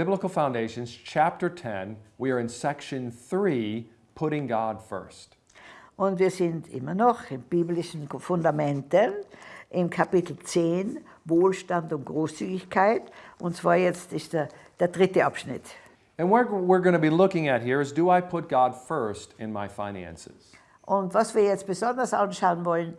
Biblical Foundations, chapter 10. We are in section 3, putting God first. Und wir sind immer noch in biblischen Fundamenten, im Kapitel 10, Wohlstand und Großzügigkeit. Und zwar jetzt ist der, der dritte Abschnitt. And what we're going to be looking at here is do I put God first in my finances? Und was wir jetzt besonders anschauen wollen,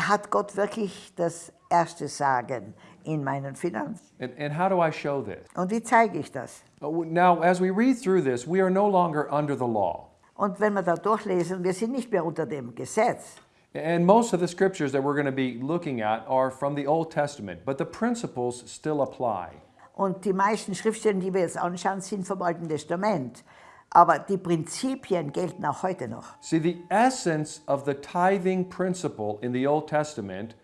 hat Gott wirklich das erste Sagen in meinen Finanzen? And, and how do I show this? Und wie zeige ich das? Now, as we read through this, we are no longer under the law. Und wenn wir da durchlesen, wir sind nicht mehr unter dem Gesetz. And most of the scriptures that we're going to be looking at are from the Old Testament, but the principles still apply. Und die meisten Schriftstellen, die wir jetzt anschauen, sind vom Alten Testament. Aber die Prinzipien gelten auch heute noch. See, the essence of the tithing principle in the Old Testament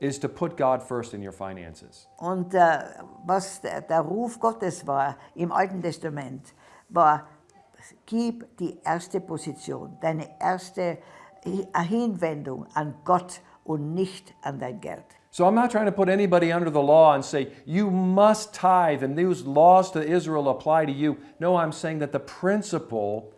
is to put God first in your finances. Und äh, was der, der Ruf Gottes war im Alten Testament, war, gib die erste Position, deine erste Hinwendung an Gott und nicht an dein Geld. So I'm not trying to put anybody under the law and say, you must tithe and these laws to Israel apply to you. No, I'm saying that the principle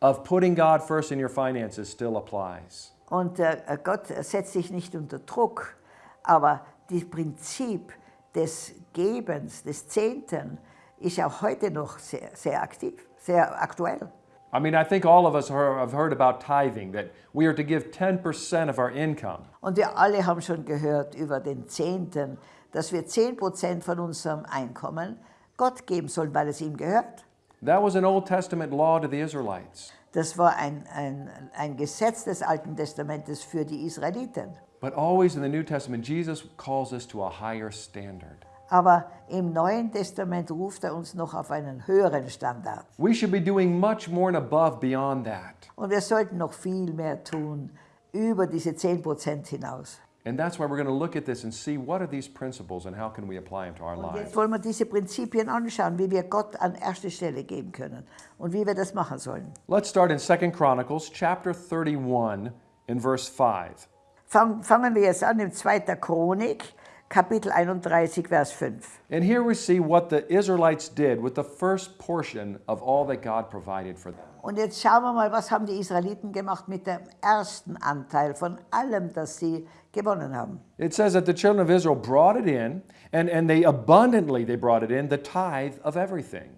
of putting God first in your finances still applies. Und äh, Gott setzt sich nicht unter Druck, aber das Prinzip des Gebens, des Zehnten, ist auch heute noch sehr, sehr aktiv, sehr aktuell. I mean, I think all of us have heard about tithing, that we are to give 10% of our income. Und wir alle haben schon gehört über den Zehnten, dass wir 10% von unserem Einkommen Gott geben sollen, weil es ihm gehört. That was an Old Testament law to the Israelites. Das war ein, ein, ein Gesetz des Alten Testamentes für die Israeliten. But always in the New Testament, Jesus calls us to a higher standard. Aber im Neuen Testament ruft er uns noch auf einen höheren Standard. We should be doing much more and above beyond that. Und wir sollten noch viel mehr tun über diese 10% hinaus. And that's why we're going to look at this and see what are these principles and how can we apply them to our lives. jetzt wollen wir diese Prinzipien anschauen, wie wir Gott an erste Stelle geben können und wie wir das machen sollen. Let's start in 2 Chronicles chapter 31 in verse 5. Fang, fangen wir jetzt an im 2. Chronik, Kapitel 31, Vers 5. And here we see what the Israelites did with the first portion of all that God provided for them. Und jetzt schauen wir mal, was haben die Israeliten gemacht mit dem ersten Anteil von allem, das sie gewonnen haben. It says that the children of Israel brought it in, and, and they abundantly they brought it in, the tithe of everything.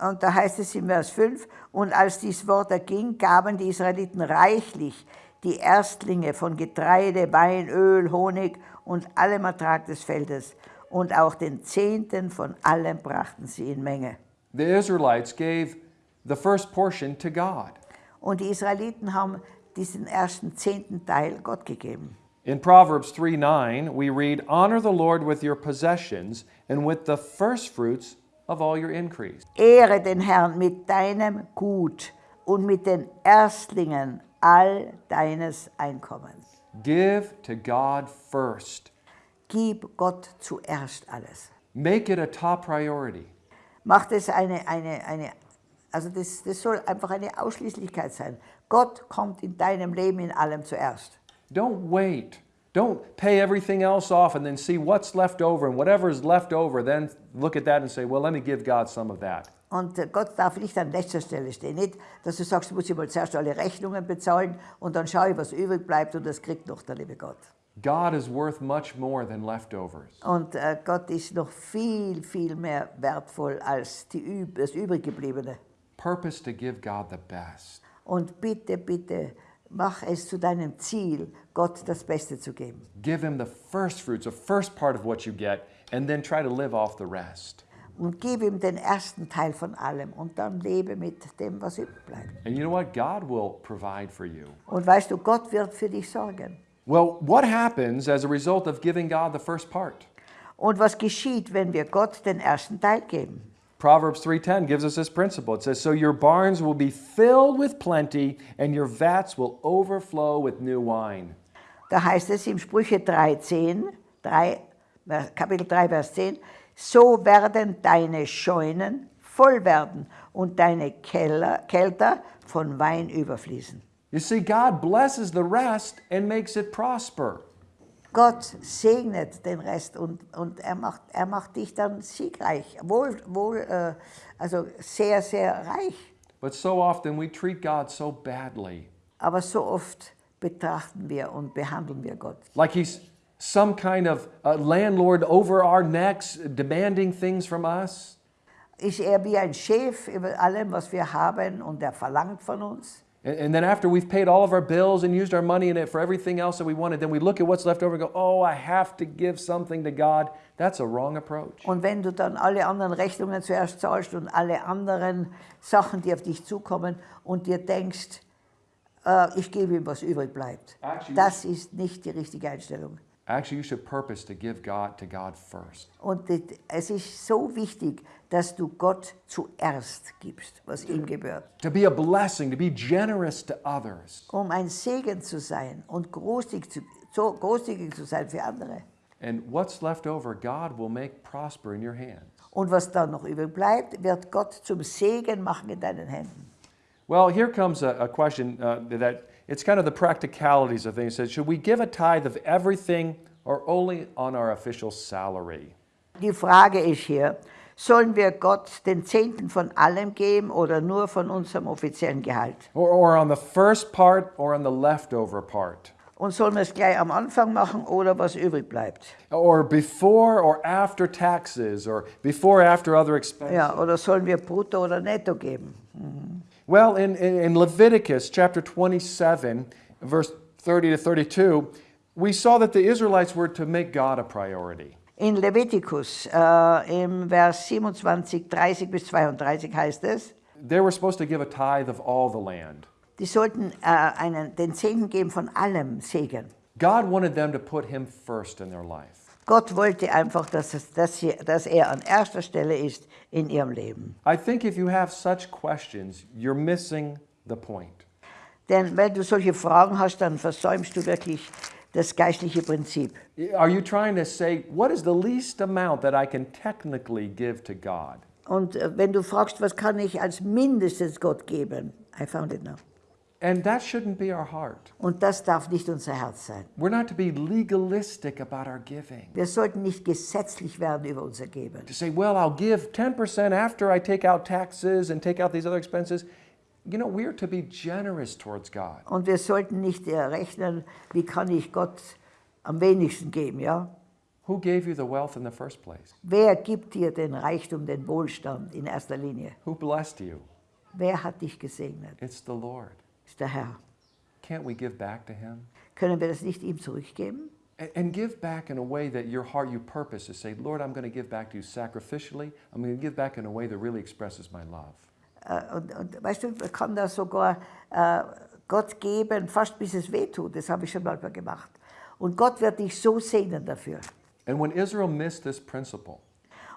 Und da heißt es in Vers 5, und als dies Wort erging, gaben die Israeliten reichlich die Erstlinge von Getreide, Wein, Öl, Honig und allem Ertrag des Feldes. Und auch den Zehnten von allem brachten sie in Menge. The Israelites gave the first portion to God. Und die Israeliten haben diesen ersten zehnten Teil Gott gegeben. In Proverbs 3 9, we read, Honor the Lord with your possessions and with the first fruits of all your increase. Ehre den Herrn mit deinem Gut und mit den Erstlingen all deines Einkommens. Give to God first. Gib Gott zuerst alles. Make it a top priority. Macht es eine, eine, eine also das, das soll einfach eine Ausschließlichkeit sein. Gott kommt in deinem Leben in allem zuerst. Don't wait. Don't pay everything else off and then see what's left over and whatever is left over, then look at that and say, well, let me give God some of that. Und äh, Gott darf nicht an letzter Stelle stehen. Nicht, dass du sagst, du musst ich mal zuerst alle Rechnungen bezahlen und dann schaue ich, was übrig bleibt und das kriegt noch der liebe Gott. God is worth much more than leftovers. Und äh, Gott ist noch viel, viel mehr wertvoll als die, das übriggebliebene. Purpose to give God the best. Und bitte, bitte, mach es zu deinem Ziel, Gott das Beste zu geben. Give Him the first fruits, the first part of what you get, and then try to live off the rest. Und gib ihm den ersten Teil von allem und dann lebe mit dem, was übrig bleibt. And you know what? God will provide for you. Und weißt du, Gott wird für dich sorgen. Well, what happens as a result of giving God the first part? Und was geschieht, wenn wir Gott den ersten Teil geben? Proverbs 3:10 gives us this principle. It says, "So your barns will be filled with plenty and your vats will overflow with new wine." Da heißt es im Sprüche 13, 3, äh, Kapitel 3, Vers 10, so werden deine Scheunen voll werden und deine Keller, Kelter von Wein überfließen. You see, God blesses the rest and makes it prosper. Gott segnet den Rest und, und er, macht, er macht dich dann siegreich, wohl, wohl äh, also sehr, sehr reich. But so often we treat God so badly. Aber so oft betrachten wir und behandeln wir Gott. Like he's some kind of uh, landlord over our necks, demanding things from us. Ist er wie ein Chef über allem, was wir haben und er verlangt von uns? And, then after we've paid all of our bills and used our money in it for everything else that we wanted, then we look at what's left over and go, oh, I have to give something to God. That's a wrong approach. Und wenn du dann alle anderen Rechnungen zuerst zahlst und alle anderen Sachen, die auf dich zukommen und dir denkst, äh, ich gebe ihm, was übrig bleibt. Actually- Das ist nicht die richtige Einstellung. Actually, you should purpose to give God to God first. Und es ist so wichtig, dass du Gott zuerst gibst, was ihm gebührt. To be a blessing, to be generous to others. Um ein Segen zu sein und großzügig zu, so großzügig zu sein für andere. And what's left over, God will make prosper in your hands. Und was dann noch übrig bleibt, wird Gott zum Segen machen in deinen Händen. Well, here comes a, a question uh, that it's kind of the practicalities of things. It says, should we give a tithe of everything or only on our official salary? Die Frage ist hier, sollen wir Gott den Zehnten von allem geben oder nur von unserem offiziellen Gehalt? Or, or on the first part or on the leftover part? Und sollen wir es gleich am Anfang machen oder was übrig bleibt? Or before or after taxes or before after other expenses? Ja, oder sollen wir brutto oder netto geben? Mhm. Well, in, in, in Leviticus chapter 27, verse 30 to 32, we saw that the Israelites were to make God a priority. In Leviticus, uh, äh, im Vers 27, 30 bis 32 heißt es, They were supposed to give a tithe of all the land. die sollten äh, einen, den Zehnten geben von allem Segen. God wanted them to put Him first in their life. Gott wollte einfach, dass, es, dass, sie, dass er an erster Stelle ist in ihrem Leben. I think if you have such questions, you're missing the point. Denn wenn du solche Fragen hast, dann versäumst du wirklich das geistliche Prinzip. Are you trying to say, what is the least amount that I can technically give to God? Und äh, wenn du fragst, was kann ich als mindestens Gott geben? I found it now. And that shouldn't be our heart. Und das darf nicht unser Herz sein. We're not to be legalistic about our giving. Wir sollten nicht gesetzlich werden über unser Geben. To say, well, I'll give 10% after I take out taxes and take out these other expenses. You know, we're to be generous towards God. Und wir sollten nicht äh, rechnen, wie kann ich Gott am wenigsten geben, ja? Who gave you the wealth in the first place? Wer gibt dir den Reichtum, den Wohlstand in erster Linie? Who blessed you? Wer hat dich gesegnet? It's the Lord. Ist der Herr. Can't we give back to Him? Können wir das nicht ihm zurückgeben? And, give back in a way that your heart, you purpose is to say, Lord, I'm going to give back to you sacrificially. I'm going to give back in a way that really expresses my love. Äh, Und, und weißt du, man kann da sogar äh, Gott geben, fast bis es wehtut. Das habe ich schon mal gemacht. Und Gott wird dich so segnen dafür. And when Israel missed this principle,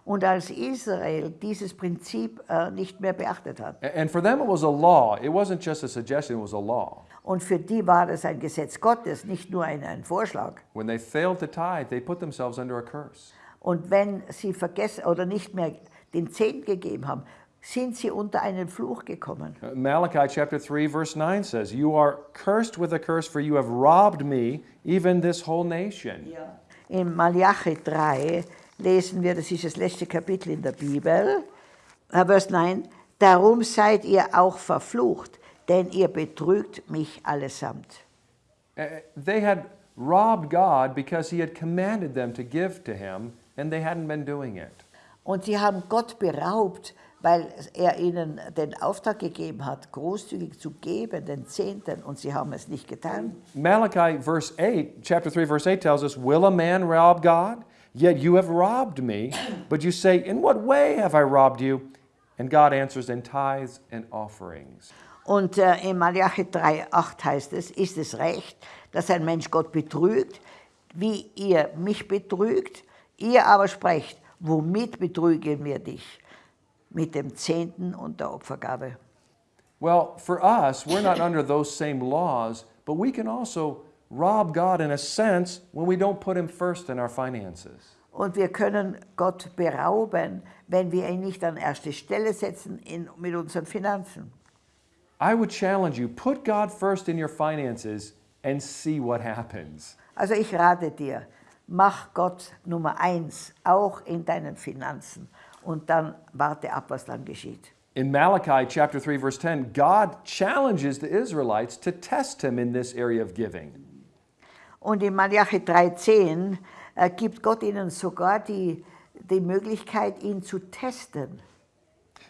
Und als Israel dieses Prinzip äh, nicht mehr beachtet hat, and for them it was a law, it wasn't just a suggestion, it was a law. und für die war das ein Gesetz Gottes, nicht nur ein, ein Vorschlag. When they failed to tithe, they put themselves under a curse. Und wenn sie vergessen oder nicht mehr den Zehnten gegeben haben, sind sie unter einen Fluch gekommen. Uh, Malachi chapter 3, verse 9 says, You are cursed with a curse, for you have robbed me, even this whole nation. In Malachi 3 lesen wir, das ist das letzte Kapitel in der Bibel, äh, Vers 9, Darum seid ihr auch verflucht, denn ihr betrügt mich allesamt. Uh, They had robbed God because He had commanded them to give to Him, and they hadn't been doing it. Und sie haben Gott beraubt, weil er ihnen den Auftrag gegeben hat, großzügig zu geben, den Zehnten, und sie haben es nicht getan. Malachi verse 8, chapter 3, verse 8 tells us, Will a man rob God? Yet you have robbed me. But you say, In what way have I robbed you? And God answers, In tithes and offerings. Und äh, in Malachi 3,8 heißt es, ist es recht, dass ein Mensch Gott betrügt, wie ihr mich betrügt? Ihr aber sprecht, womit betrügen wir dich? Mit dem Zehnten und der Opfergabe. Well, for us, we're not under those same laws, but we can also rob God in a sense when we don't put Him first in our finances. Und wir können Gott berauben, wenn wir ihn nicht an erste Stelle setzen in, mit unseren Finanzen. I would challenge you put God first in your finances and see what happens. Also ich rate dir, mach Gott Nummer eins, auch in deinen Finanzen. Und dann warte ab, was dann geschieht. In Malachi chapter 3 verse 10, God challenges the Israelites to test him in this area of giving. Und in Malachi 3,10 äh, gibt Gott ihnen sogar die, die Möglichkeit, ihn zu testen.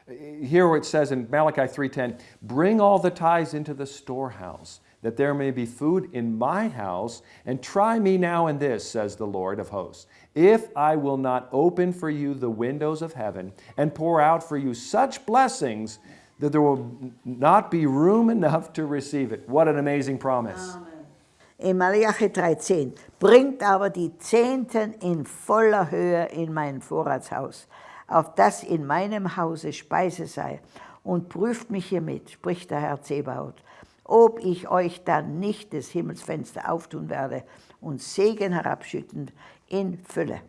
Here it says in Malachi 3:10, "Bring all the tithes into the storehouse, that there may be food in my house, and try me now in this," says the Lord of hosts, "if I will not open for you the windows of heaven and pour out for you such blessings that there will not be room enough to receive it." What an amazing promise. In Malachi 3,10 bringt aber die Zehnten in voller Höhe in mein Vorratshaus, auf das in meinem Hause Speise sei, und prüft mich hiermit, spricht der Herr Zebaoth, ob ich euch dann nicht das Himmelsfenster auftun werde und Segen herabschütten in Fülle.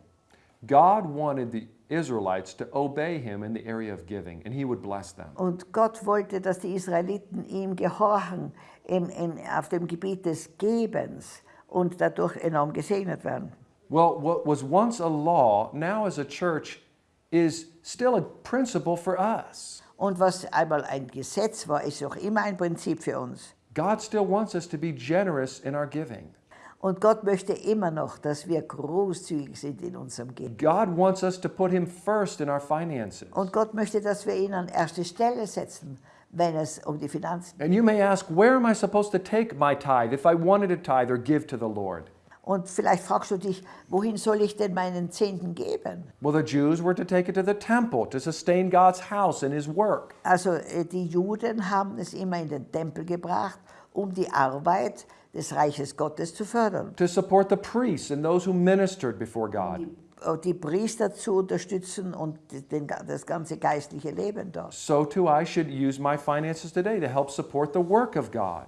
God wanted the Israelites to obey him in the area of giving, and he would bless them. Und Gott wollte, dass die Israeliten ihm gehorchen im, im, auf dem Gebiet des Gebens und dadurch enorm gesegnet werden. Well, what was once a law, now as a church, is still a principle for us. Und was einmal ein Gesetz war, ist auch immer ein Prinzip für uns. God still wants us to be generous in our giving. Und Gott möchte immer noch, dass wir großzügig sind in unserem Geben. God wants us to put Him first in our finances. Und Gott möchte, dass wir ihn an erste Stelle setzen, wenn es um die Finanzen And you may ask, where am I supposed to take my tithe if I wanted to tithe or give to the Lord? Und vielleicht fragst du dich, wohin soll ich denn meinen Zehnten geben? Well, the Jews were to take it to the temple to sustain God's house and His work. Also äh, die Juden haben es immer in den Tempel gebracht, um die Arbeit des Reiches Gottes zu fördern. to support the priests and those who ministered before God. Äh, Die Priester zu unterstützen und den, das ganze geistliche Leben dort. So too, I should use my finances today to help support the work of God.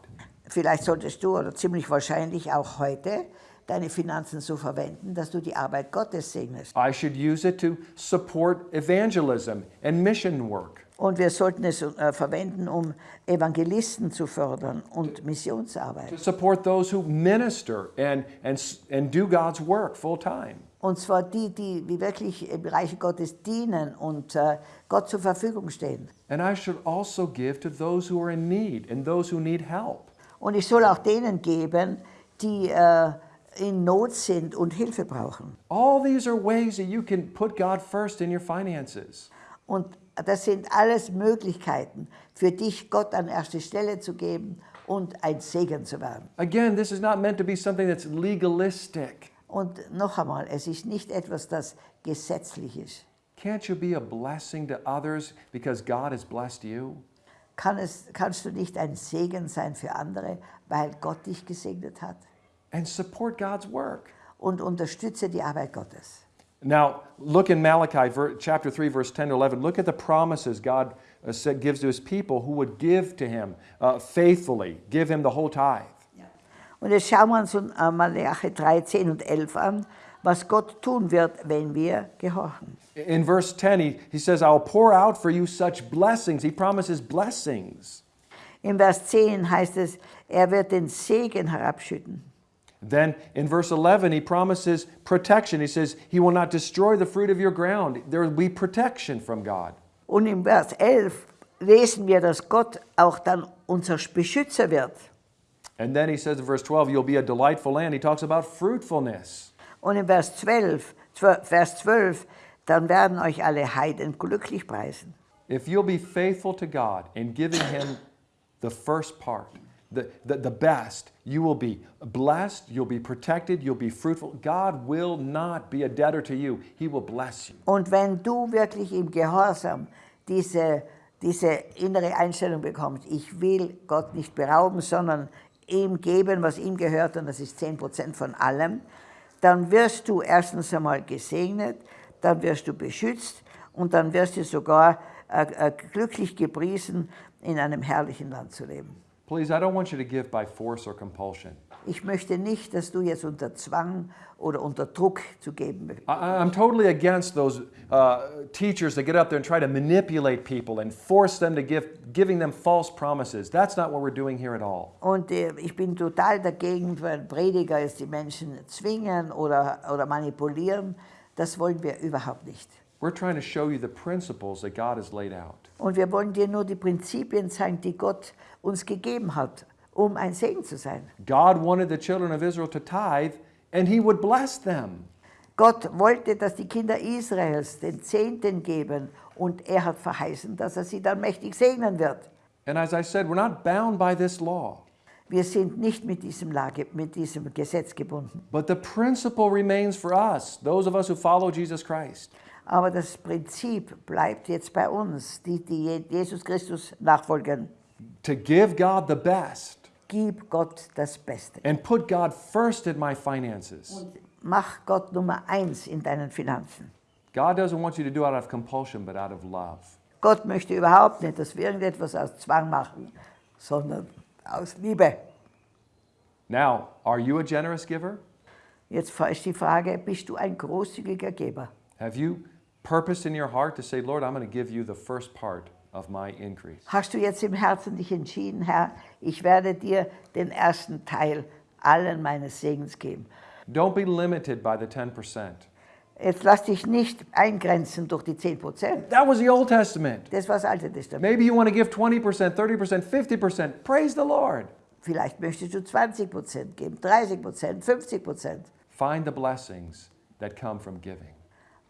Vielleicht solltest du oder ziemlich wahrscheinlich auch heute deine Finanzen so verwenden, dass du die Arbeit Gottes segnest. I should use it to support evangelism and mission work. Und wir sollten es äh, verwenden, um Evangelisten zu fördern und Missionsarbeit. to support those who minister and, and, and do God's work full time. Und zwar die, die die wirklich im Reich Gottes dienen und äh, Gott zur Verfügung stehen. And I should also give to those who are in need and those who need help. Und ich soll auch denen geben, die äh, in Not sind und Hilfe brauchen. All these are ways that you can put God first in your finances. Und das sind alles Möglichkeiten für dich, Gott an erste Stelle zu geben und ein Segen zu werden. Again, this is not meant to be something that's legalistic. Und noch einmal, es ist nicht etwas, das gesetzlich ist. Can't you be a blessing to others because God has blessed you? Kann es, kannst du nicht ein Segen sein für andere, weil Gott dich gesegnet hat? And support God's work. Und unterstütze die Arbeit Gottes. Now, look in Malachi chapter 3, verse 10 to 11. Look at the promises God uh, gives to his people who would give to him uh, faithfully, give him the whole tithe. Und jetzt schauen wir uns in äh, Malachi 3, 10 und 11 an, was Gott tun wird, wenn wir gehorchen. In verse 10, he, he says, I'll pour out for you such blessings. He promises blessings. Im Vers 10 heißt es, er wird den Segen herabschütten. Then in verse 11, he promises protection. He says, He will not destroy the fruit of your ground. There will be protection from God. Und im Vers 11 lesen wir, dass Gott auch dann unser Beschützer wird. And then he says in verse 12, You'll be a delightful land. He talks about fruitfulness. Und in Vers 12, zwe- Vers 12, dann werden euch alle Heiden glücklich preisen. If you'll be faithful to God in giving Him the first part, the, the, the best, you will be blessed, you'll be protected, you'll be fruitful. God will not be a debtor to you, He will bless you. Und wenn du wirklich im Gehorsam diese, diese innere Einstellung bekommst, ich will Gott nicht berauben, sondern ihm geben, was ihm gehört, und das ist 10% von allem, dann wirst du erstens einmal gesegnet, dann wirst du beschützt und dann wirst du sogar äh, äh, glücklich gepriesen, in einem herrlichen Land zu leben. Please, I don't want you to give by force or compulsion. Ich möchte nicht, dass du jetzt unter Zwang oder unter Druck zu geben. I, I'm totally against those uh, teachers that get up there and try to manipulate people and force them to give, giving them false promises. That's not what we're doing here at all. Und äh, ich bin total dagegen, wenn Prediger jetzt die Menschen zwingen oder, oder manipulieren. Das wollen wir überhaupt nicht. We're trying to show you the principles that God has laid out. Und wir wollen dir nur die Prinzipien zeigen, die Gott uns gegeben hat, um ein Segen zu sein. God wanted the children of Israel to tithe, and He would bless them. Gott wollte, dass die Kinder Israels den Zehnten geben und er hat verheißen, dass er sie dann mächtig segnen wird. And as I said, we're not bound by this law, Wir sind nicht mit diesem, Lage, mit diesem Gesetz gebunden. but the principle remains for us, those of us who follow Jesus Christ. Aber das Prinzip bleibt jetzt bei uns, die, die Jesus Christus nachfolgen. To give God the best Gib Gott das Beste. and put God first in my finances. Mach Gott Nummer eins in deinen Finanzen. God doesn't want you to do it out of compulsion, but out of love. Gott möchte überhaupt nicht, dass wir irgendetwas aus Zwang machen, sondern aus Liebe. Now, are you a generous giver? Jetzt ist die Frage, bist du ein großzügiger Geber? Have you purposed in your heart to say, Lord, I'm going to give you the first part of my increase? Hast du jetzt im Herzen dich entschieden, Herr, ich werde dir den ersten Teil allen meines Segens geben. Don't be limited by the 10%. Jetzt lass dich nicht eingrenzen durch die 10 Prozent. That was the Old Testament. Das war das Alte Testament. Maybe you want to give 20%, 30%, 50%. Praise the Lord. Vielleicht möchtest du 20 Prozent geben, 30 Prozent, 50 Prozent. Find the blessings that come from giving.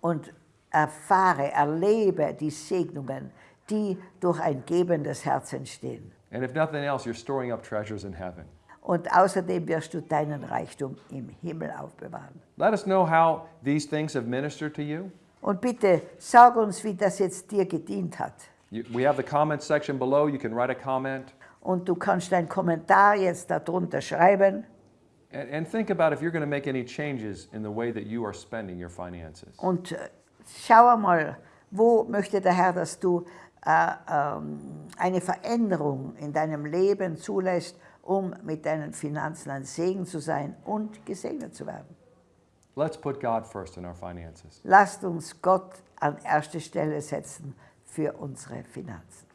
Und erfahre, erlebe die Segnungen, die durch ein gebendes Herz entstehen. And if nothing else, you're storing up treasures in heaven. Und außerdem wirst du deinen Reichtum im Himmel aufbewahren. Let us know how these things have ministered to you. Und bitte sag uns, wie das jetzt dir gedient hat. You- We have the comment section below. You can write a comment. Und du kannst deinen Kommentar jetzt darunter schreiben. And, and think about if you're going to make any changes in the way that you are spending your finances. Und äh, schau mal, wo möchte der Herr, dass du äh, ähm, eine Veränderung in deinem Leben zulässt, um mit deinen Finanzen ein Segen zu sein und gesegnet zu werden. Let's put God first in our finances. Lasst uns Gott an erste Stelle setzen für unsere Finanzen.